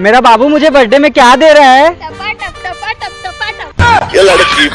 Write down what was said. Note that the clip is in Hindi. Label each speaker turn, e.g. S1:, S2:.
S1: मेरा बाबू मुझे बर्थडे में क्या दे रहा है?
S2: टपा टप टपा टप टपा टप। लड़की